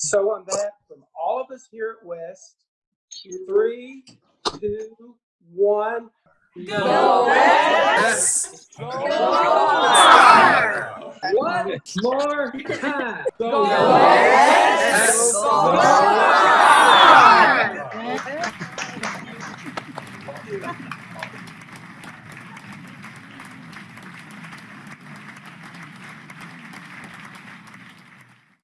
So on that, from all of us here at West, three, two, one. Go West! One more time. Go West! Go Go!